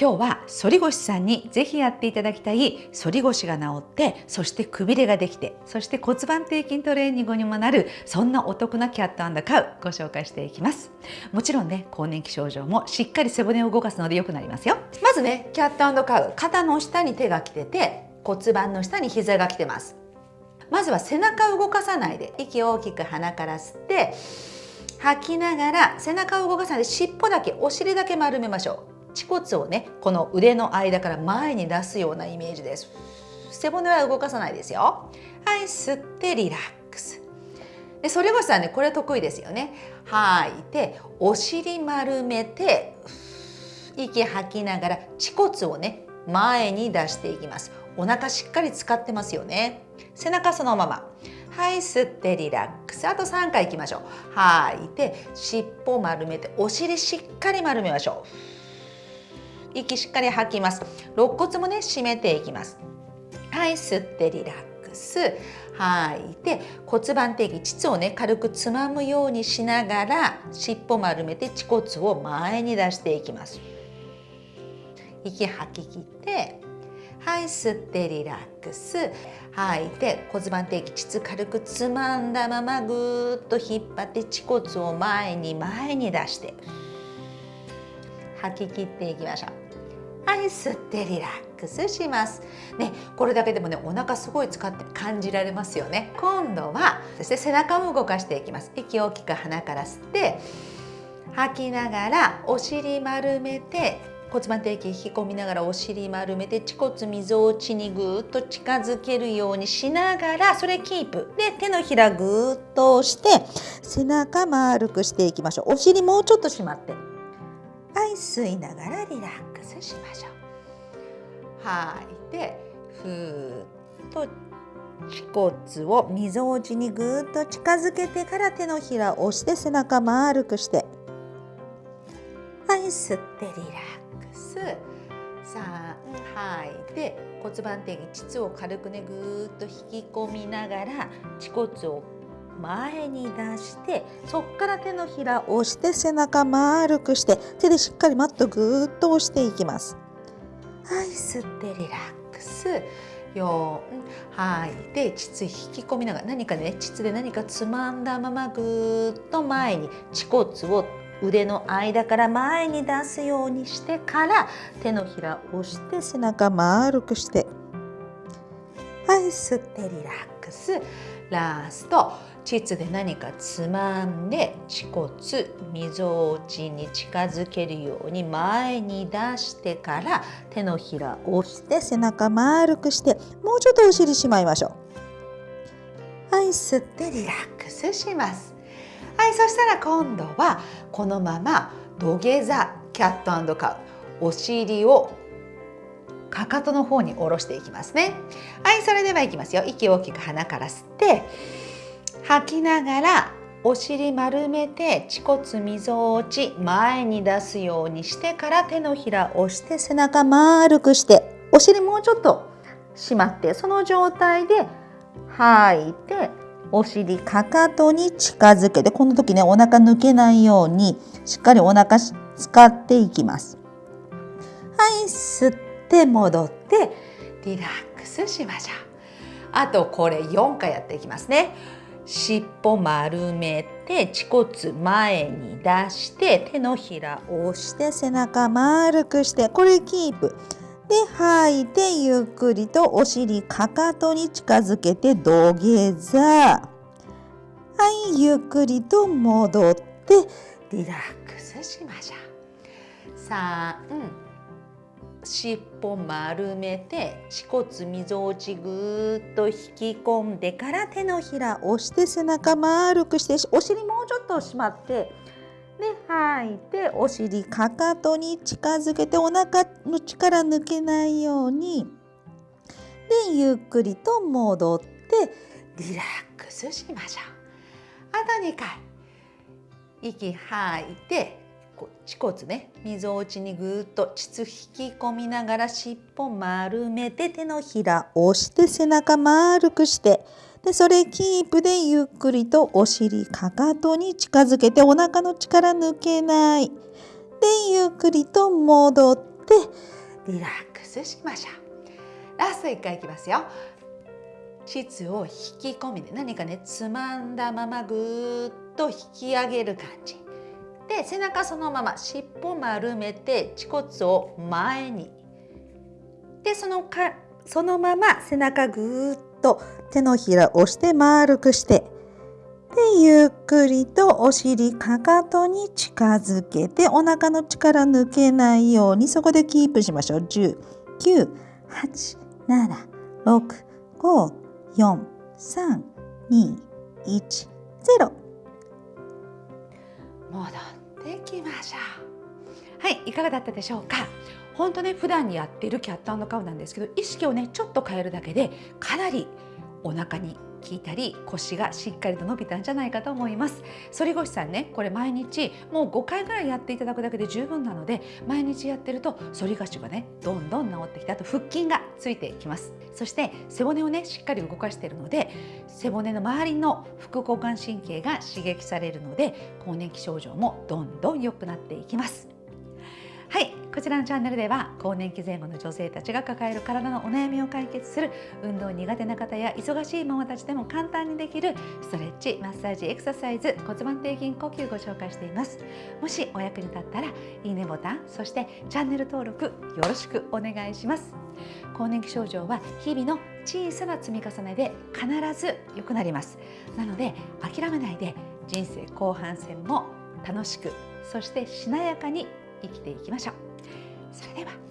今日は反り腰さんにぜひやっていただきたい反り腰が治ってそしてくびれができてそして骨盤底筋トレーニングにもなるそんなお得なキャットカウご紹介していきます。もちろんね更年期症状もしっかり背骨を動かすので良くなりますよ。まずねキャットカウ肩の下に手が来てて骨盤の下に膝が来てます。まずは背中を動かさないで息を大きく鼻から吸って吐きながら背中を動かさないで尻尾だけお尻だけ丸めましょう。恥骨をねこの腕の間から前に出すようなイメージです。背骨は動かさないですよ。はい吸ってリラックス。で反腰さんねこれ得意ですよね。吐いてお尻丸めて息吐きながら恥骨をね前に出していきます。お腹しっかり使ってますよね。背中そのまま。はい吸ってリラックス。あと3回いきましょう。吐いて尻尾丸めてお尻しっかり丸めましょう。息しっかり吐きます。肋骨もね締めていきます。はい吸ってリラックス。吐いて骨盤底筋膣をね軽くつまむようにしながら尻尾丸めて恥骨を前に出していきます。息吐き切ってはい吸ってリラックス。吐いて骨盤底筋膣軽くつまんだままぐーっと引っ張って恥骨を前に前に出して。吐き切っていきましょう。はい吸ってリラックスします。ねこれだけでもねお腹すごい使って感じられますよね。今度はそして背中を動かしていきます。息を大きく鼻から吸って吐きながらお尻丸めて骨盤底筋引き込みながらお尻丸めて恥骨みぞおちにぐーっと近づけるようにしながらそれキープ。で手のひらぐーっと押して背中丸くしていきましょう。お尻もうちょっと締まって。吸いながらリラックスしましょう。吐い。てふーっと恥骨をみぞおちにぐーっと近づけてから手のひらを押して背中丸くしてはい吸ってリラックス3吐いて骨盤底筋膣を軽くねぐーっと引き込みながら恥骨を前に出してそこから手のひらを押して背中丸くして手でしっかりマットぐーっと押していきます。はい吸ってリラックス。4吐いて膣引き込みながら何かね膣で何かつまんだままぐーっと前に恥骨を腕の間から前に出すようにしてから手のひらを押して背中丸くして。はい吸ってリラックス。ラスト。膣で何かつまんで恥骨みぞおちに近づけるように前に出してから手のひらを押して背中丸くしてもうちょっとお尻しまいましょう。はい吸ってリラックスします。はいそしたら今度はこのまま土下座キャットカウお尻をかかとの方に下ろしていきますね。はいそれではいきますよ。息を大きく鼻から吸って吐きながらお尻丸めて恥骨みぞおち前に出すようにしてから手のひら押して背中丸くしてお尻もうちょっと締まってその状態で吐いてお尻かかとに近づけてこの時ねお腹抜けないようにしっかりお腹使っていきます。はい吸って戻ってリラックスしましょう。あとこれ4回やっていきますね。尻尾丸めて恥骨前に出して手のひらを押して背中丸くしてこれキープ。で吐いてゆっくりとお尻かかとに近づけて土下座。はいゆっくりと戻ってリラックスしましょう。3尻尾丸めて恥骨みぞおちぐーっと引き込んでから手のひら押して背中丸くしてお尻もうちょっと締まってで吐いてお尻かかとに近づけてお腹の力抜けないようにでゆっくりと戻ってリラックスしましょう。あと2回息吐いて恥骨ね。みぞおちにぐっと膣引き込みながら尻尾丸めて手のひら押して背中丸くしてでそれキープでゆっくりとお尻かかとに近づけてお腹の力抜けない。でゆっくりと戻っててリラックスしましょう。ラスト1回いきますよ。膣を引き込みで何かねつまんだままぐーっと引き上げる感じ。で背中そのまま尻尾丸めて恥骨を前に。でそのかそのまま背中ぐーっと手のひら押して丸くして。でゆっくりとお尻かかとに近づけてお腹の力抜けないようにそこでキープしましょう。10 9 8 7 6 5 4 3 2 1 0戻っできましょう。はいいかがだったでしょうか？本当ね普段にやっているキャットカウなんですけど意識をねちょっと変えるだけでかなりお腹に効いたり腰がしっかりと伸びたんじゃないかと思います。反り腰さんねこれ毎日もう5回ぐらいやっていただくだけで十分なので毎日やってると反り腰がねどんどん治ってきてあと腹筋がついてきます。そして背骨をねしっかり動かしているので背骨の周りの副交感神経が刺激されるので更年期症状もどんどん良くなっていきます。はいこちらのチャンネルでは更年期前後の女性たちが抱える体のお悩みを解決する運動苦手な方や忙しいママたちでも簡単にできるストレッチマッサージエクササイズ骨盤底筋呼吸ご紹介していますもしお役に立ったらいいねボタンそしてチャンネル登録よろしくお願いします。更年期症状は日々の小さな積み重ねで必ず良くなります。なので諦めないで人生後半戦も楽しくそしてしなやかに生きていきましょう。それでは。